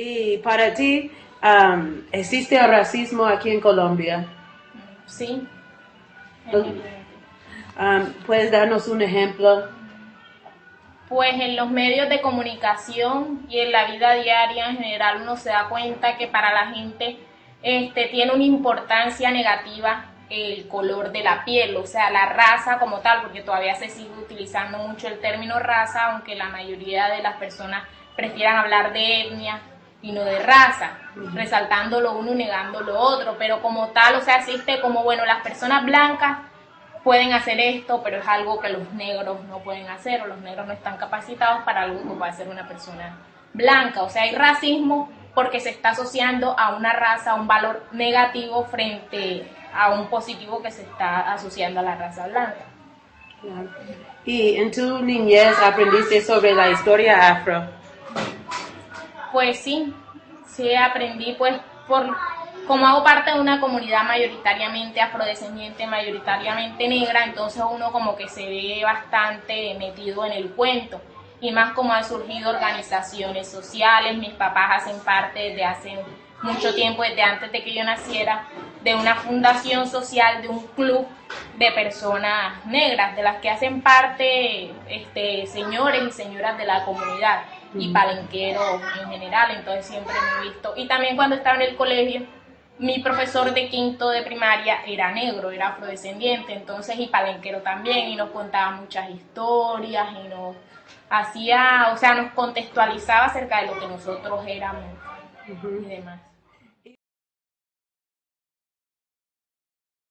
Y para ti, um, ¿existe el racismo aquí en Colombia? Sí. Um, ¿Puedes darnos un ejemplo? Pues en los medios de comunicación y en la vida diaria en general uno se da cuenta que para la gente este, tiene una importancia negativa el color de la piel, o sea, la raza como tal, porque todavía se sigue utilizando mucho el término raza, aunque la mayoría de las personas prefieran hablar de etnia y no de raza, resaltando lo uno y negando lo otro, pero como tal, o sea, existe como, bueno, las personas blancas pueden hacer esto, pero es algo que los negros no pueden hacer, o los negros no están capacitados para algo que puede hacer una persona blanca, o sea, hay racismo porque se está asociando a una raza, a un valor negativo frente a un positivo que se está asociando a la raza blanca. ¿Y en tu niñez aprendiste sobre la historia afro? Pues sí, sí aprendí pues por como hago parte de una comunidad mayoritariamente afrodescendiente, mayoritariamente negra, entonces uno como que se ve bastante metido en el cuento. Y más como han surgido organizaciones sociales, mis papás hacen parte desde hace mucho tiempo, desde antes de que yo naciera, de una fundación social, de un club de personas negras, de las que hacen parte este, señores y señoras de la comunidad y palenqueros en general, entonces siempre me he visto. Y también cuando estaba en el colegio, mi profesor de quinto de primaria era negro, era afrodescendiente, entonces y palenquero también, y nos contaba muchas historias y nos hacía, o sea, nos contextualizaba acerca de lo que nosotros éramos y demás.